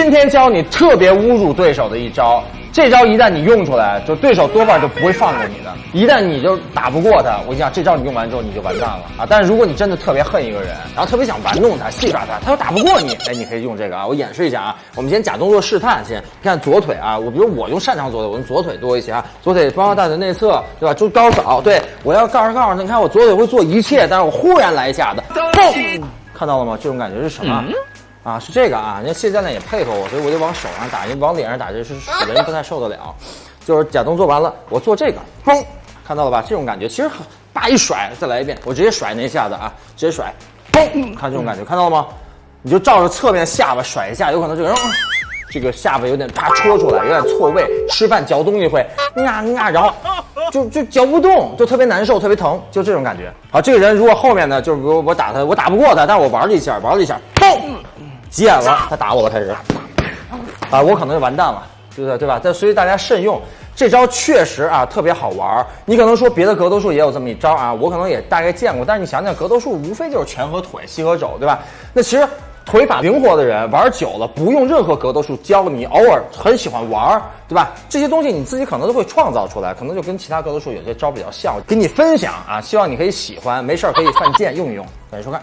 今天教你特别侮辱对手的一招，这招一旦你用出来，就对手多半就不会放过你的。一旦你就打不过他，我跟你讲，这招你用完之后你就完蛋了啊！但是如果你真的特别恨一个人，然后特别想玩弄他、戏耍他，他又打不过你，哎，你可以用这个啊！我演示一下啊，我们先假动作试探先，看左腿啊，我比如我用擅长左腿，我用左腿多一些啊，左腿包括大腿内侧，对吧？就高扫，对我要告诉告诉他，你看我左腿会做一切，但是我忽然来一下子，嘣，看到了吗？这种感觉是什么？啊，是这个啊，那现在呢也配合我，所以我就往手上打，因为往脸上打这是人不太受得了。就是假动作完了，我做这个，嘣，看到了吧？这种感觉其实很，叭一甩，再来一遍，我直接甩那一下子啊，直接甩，嘣，看这种感觉，看到了吗？你就照着侧面下巴甩一下，有可能这个人，这个下巴有点啪戳出来，有点错位，吃饭嚼东西会啊啊，然后就就嚼不动，就特别难受，特别疼，就这种感觉。好，这个人如果后面呢，就是比如我打他，我打不过他，但是我玩了一下，玩了一下，嘣。急眼了，他打我了，开始，啊，我可能就完蛋了，对不对？对吧？但所以大家慎用，这招确实啊特别好玩你可能说别的格斗术也有这么一招啊，我可能也大概见过。但是你想想，格斗术无非就是拳和腿、膝和肘，对吧？那其实腿法灵活的人玩久了，不用任何格斗术教你，偶尔很喜欢玩，对吧？这些东西你自己可能都会创造出来，可能就跟其他格斗术有些招比较像，给你分享啊，希望你可以喜欢，没事可以犯贱用一用。感谢收看。